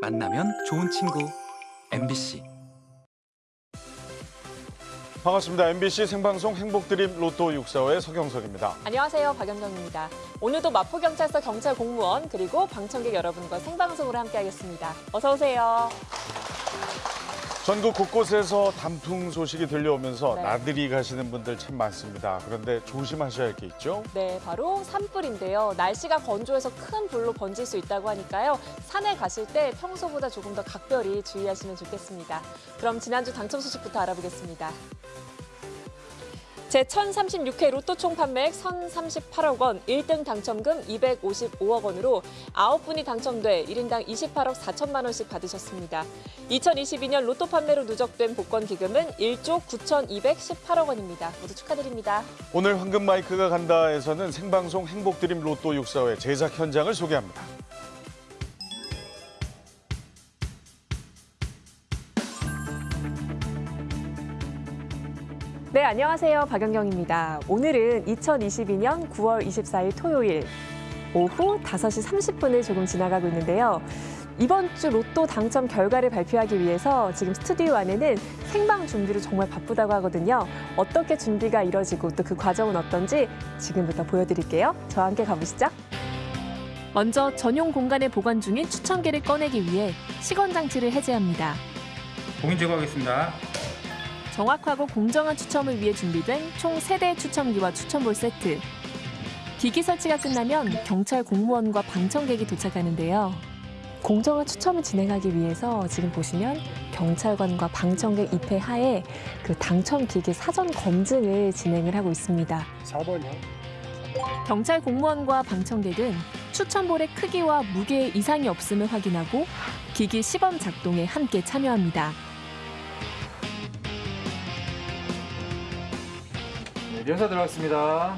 만나면 좋은 친구 MBC 반갑습니다. MBC 생방송 행복드림 로또 645의 서경석입니다. 안녕하세요. 박연경입니다. 오늘도 마포경찰서 경찰 공무원 그리고 방청객 여러분과 생방송으로 함께하겠습니다. 어서 오세요. 전국 곳곳에서 단풍 소식이 들려오면서 네. 나들이 가시는 분들 참 많습니다. 그런데 조심하셔야 할 게 있죠. 네, 바로 산불인데요. 날씨가 건조해서 큰 불로 번질 수 있다고 하니까요. 산에 가실 때 평소보다 조금 더 각별히 주의하시면 좋겠습니다. 그럼 지난주 당첨 소식부터 알아보겠습니다. 제1036회 로또 총 판매액 1,038억 원, 1등 당첨금 255억 원으로 9분이 당첨돼 1인당 28억 4천만 원씩 받으셨습니다. 2022년 로또 판매로 누적된 복권 기금은 1조 9,218억 원입니다. 모두 축하드립니다. 오늘 황금 마이크가 간다에서는 생방송 행복드림 로또 645의 제작 현장을 소개합니다. 네, 안녕하세요. 박연경입니다. 오늘은 2022년 9월 24일 토요일 오후 5시 30분을 조금 지나가고 있는데요. 이번 주 로또 당첨 결과를 발표하기 위해서 지금 스튜디오 안에는 생방 준비로 정말 바쁘다고 하거든요. 어떻게 준비가 이뤄지고 또 그 과정은 어떤지 지금부터 보여드릴게요. 저와 함께 가보시죠. 먼저 전용 공간에 보관 중인 추첨기를 꺼내기 위해 시건 장치를 해제합니다. 공인 제거하겠습니다. 정확하고 공정한 추첨을 위해 준비된 총 세대의 추첨기와 추첨볼 세트. 기기 설치가 끝나면 경찰 공무원과 방청객이 도착하는데요. 공정한 추첨을 진행하기 위해서 지금 보시면 경찰관과 방청객 입회 하에 그 당첨 기기 사전 검증을 진행을 하고 있습니다. 4번이요. 경찰 공무원과 방청객은 추첨볼의 크기와 무게에 이상이 없음을 확인하고 기기 시범 작동에 함께 참여합니다. 네, 연사 들어갔습니다.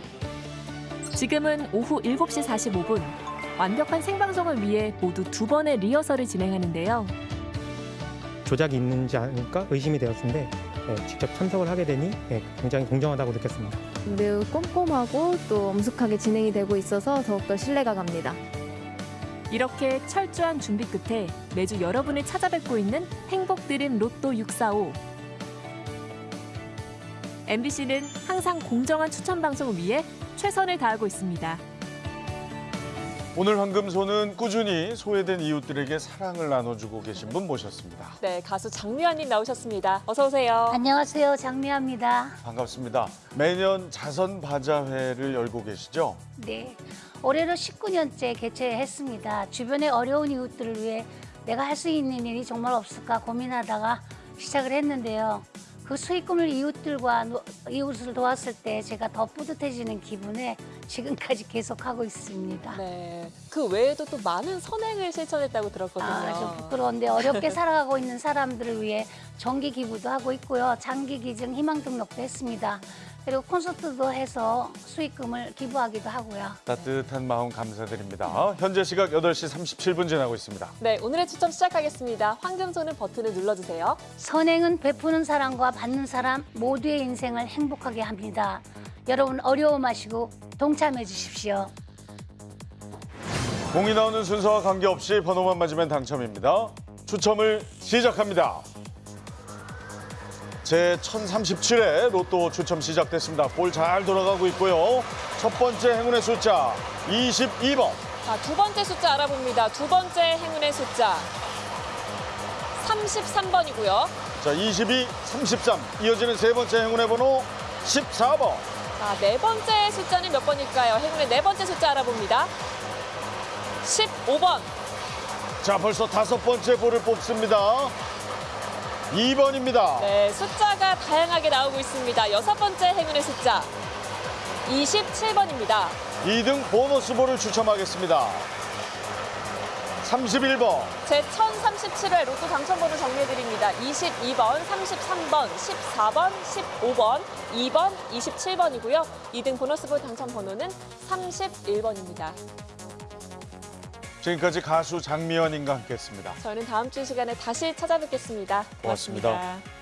지금은 오후 7시 45분. 완벽한 생방송을 위해 모두 두 번의 리허설을 진행하는데요. 조작이 있는지 아닐까 의심이 되었는데 예, 직접 참석을 하게 되니 예, 굉장히 공정하다고 느꼈습니다. 매우 꼼꼼하고 또 엄숙하게 진행이 되고 있어서 더욱더 신뢰가 갑니다. 이렇게 철저한 준비 끝에 매주 여러분을 찾아뵙고 있는 행복드림 로또 645. MBC는 항상 공정한 추천 방송을 위해 최선을 다하고 있습니다. 오늘 황금소는 꾸준히 소외된 이웃들에게 사랑을 나눠주고 계신 분 모셨습니다. 네, 가수 장미아님 나오셨습니다. 어서 오세요. 안녕하세요. 장미아입니다. 반갑습니다. 매년 자선 바자회를 열고 계시죠? 네. 올해로 19년째 개최했습니다. 주변의 어려운 이웃들을 위해 내가 할 수 있는 일이 정말 없을까 고민하다가 시작을 했는데요. 그 수익금을 이웃들과 노- 이웃을 도왔을 때 제가 더 뿌듯해지는 기분에 지금까지 계속하고 있습니다. 네, 그 외에도 또 많은 선행을 실천했다고 들었거든요. 아, 좀 부끄러운데 어렵게 살아가고 있는 사람들을 위해 정기 기부도 하고 있고요. 장기 기증 희망 등록도 했습니다. 그리고 콘서트도 해서 수익금을 기부하기도 하고요. 따뜻한 마음 감사드립니다. 현재 시각 8시 37분 지나고 있습니다. 네, 오늘의 추첨 시작하겠습니다. 황금손은 버튼을 눌러주세요. 선행은 베푸는 사람과 받는 사람 모두의 인생을 행복하게 합니다. 여러분 어려워 마시고 동참해 주십시오. 공이 나오는 순서와 관계없이 번호만 맞으면 당첨입니다. 추첨을 시작합니다. 제 1037회 로또 추첨 시작됐습니다. 볼 잘 돌아가고 있고요. 첫 번째 행운의 숫자 22번. 자, 두 번째 숫자 알아봅니다. 두 번째 행운의 숫자 33번이고요. 자, 22, 33. 이어지는 세 번째 행운의 번호 14번. 자, 네 번째 숫자는 몇 번일까요? 행운의 네 번째 숫자 알아봅니다. 15번. 자, 벌써 다섯 번째 볼을 뽑습니다. 2번입니다. 네, 숫자가 다양하게 나오고 있습니다. 여섯 번째 행운의 숫자 27번입니다. 2등 보너스 볼을 추첨하겠습니다. 31번. 제 1037회 로또 당첨번호 정리해드립니다. 22번, 33번, 14번, 15번, 2번, 27번이고요. 2등 보너스볼 당첨 번호는 31번입니다. 지금까지 가수 장미연님과 함께했습니다. 저는 다음 주 시간에 다시 찾아뵙겠습니다 고맙습니다. 고맙습니다.